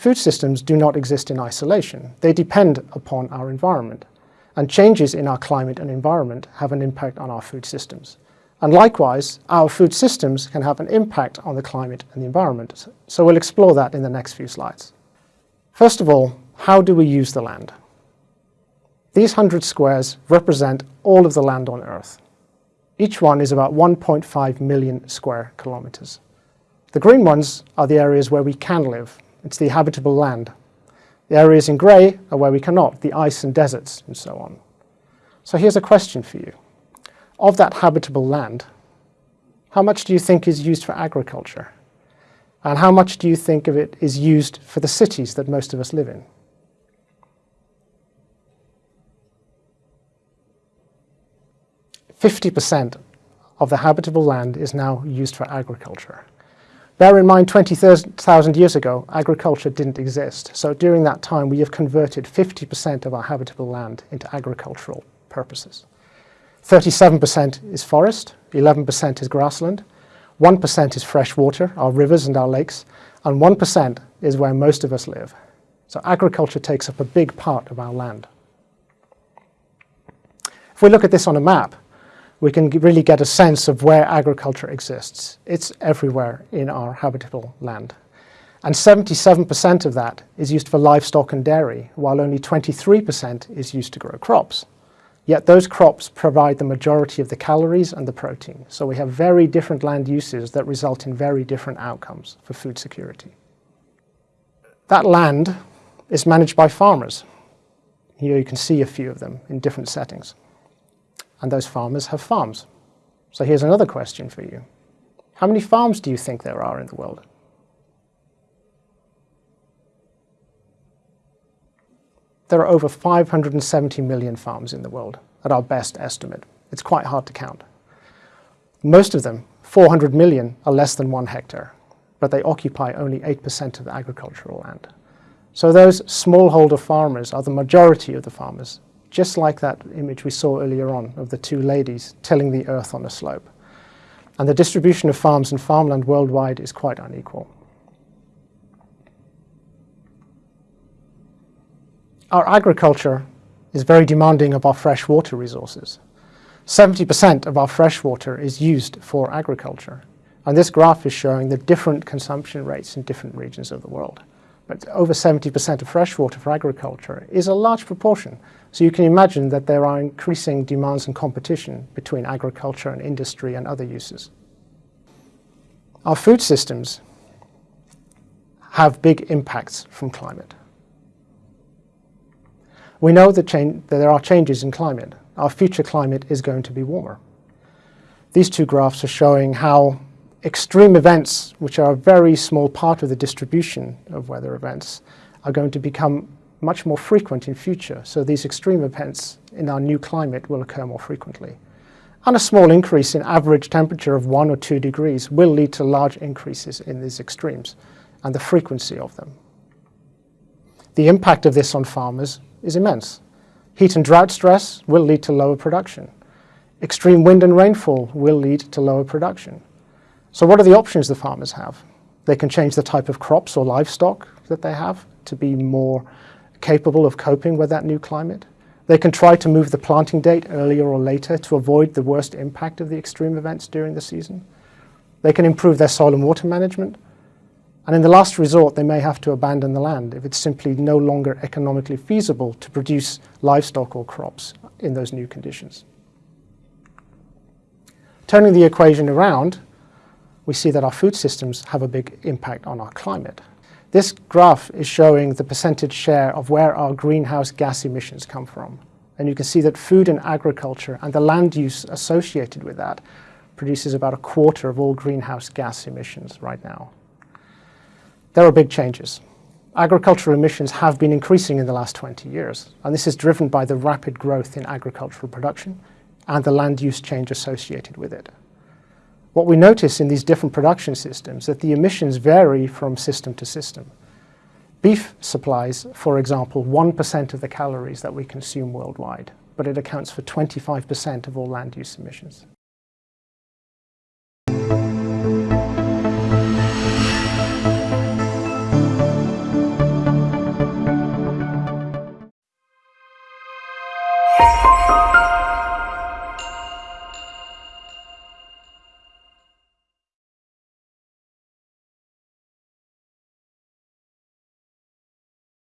Food systems do not exist in isolation. They depend upon our environment. And changes in our climate and environment have an impact on our food systems. And likewise, our food systems can have an impact on the climate and the environment. So we'll explore that in the next few slides. First of all, how do we use the land? These 100 squares represent all of the land on Earth. Each one is about 1.5 million square kilometers. The green ones are the areas where we can live, it's the habitable land. The areas in grey are where we cannot, the ice and deserts and so on. So here's a question for you. Of that habitable land, how much do you think is used for agriculture? And how much do you think of it is used for the cities that most of us live in? Fifty percent of the habitable land is now used for agriculture. Bear in mind 20,000 years ago, agriculture didn't exist. So during that time, we have converted 50% of our habitable land into agricultural purposes. 37% is forest, 11% is grassland, 1% is fresh water, our rivers and our lakes, and 1% is where most of us live. So agriculture takes up a big part of our land. If we look at this on a map, we can really get a sense of where agriculture exists. It's everywhere in our habitable land. And 77% of that is used for livestock and dairy, while only 23% is used to grow crops. Yet those crops provide the majority of the calories and the protein. So we have very different land uses that result in very different outcomes for food security. That land is managed by farmers. Here you can see a few of them in different settings and those farmers have farms. So here's another question for you. How many farms do you think there are in the world? There are over 570 million farms in the world, at our best estimate. It's quite hard to count. Most of them, 400 million, are less than one hectare, but they occupy only 8% of the agricultural land. So those smallholder farmers are the majority of the farmers just like that image we saw earlier on of the two ladies tilling the earth on a slope. And the distribution of farms and farmland worldwide is quite unequal. Our agriculture is very demanding of our fresh water resources. 70% of our fresh water is used for agriculture. And this graph is showing the different consumption rates in different regions of the world. But over 70% of freshwater for agriculture is a large proportion so you can imagine that there are increasing demands and competition between agriculture and industry and other uses. Our food systems have big impacts from climate. We know that, that, there are changes in climate. Our future climate is going to be warmer. These two graphs are showing how extreme events, which are a very small part of the distribution of weather events, are going to become much more frequent in future, so these extreme events in our new climate will occur more frequently. And a small increase in average temperature of one or two degrees will lead to large increases in these extremes and the frequency of them. The impact of this on farmers is immense. Heat and drought stress will lead to lower production. Extreme wind and rainfall will lead to lower production. So what are the options the farmers have? They can change the type of crops or livestock that they have to be more capable of coping with that new climate. They can try to move the planting date earlier or later to avoid the worst impact of the extreme events during the season. They can improve their soil and water management. And in the last resort, they may have to abandon the land if it's simply no longer economically feasible to produce livestock or crops in those new conditions. Turning the equation around, we see that our food systems have a big impact on our climate. This graph is showing the percentage share of where our greenhouse gas emissions come from. And you can see that food and agriculture and the land use associated with that produces about a quarter of all greenhouse gas emissions right now. There are big changes. Agricultural emissions have been increasing in the last 20 years, and this is driven by the rapid growth in agricultural production and the land use change associated with it. What we notice in these different production systems is that the emissions vary from system to system. Beef supplies, for example, 1% of the calories that we consume worldwide, but it accounts for 25% of all land use emissions.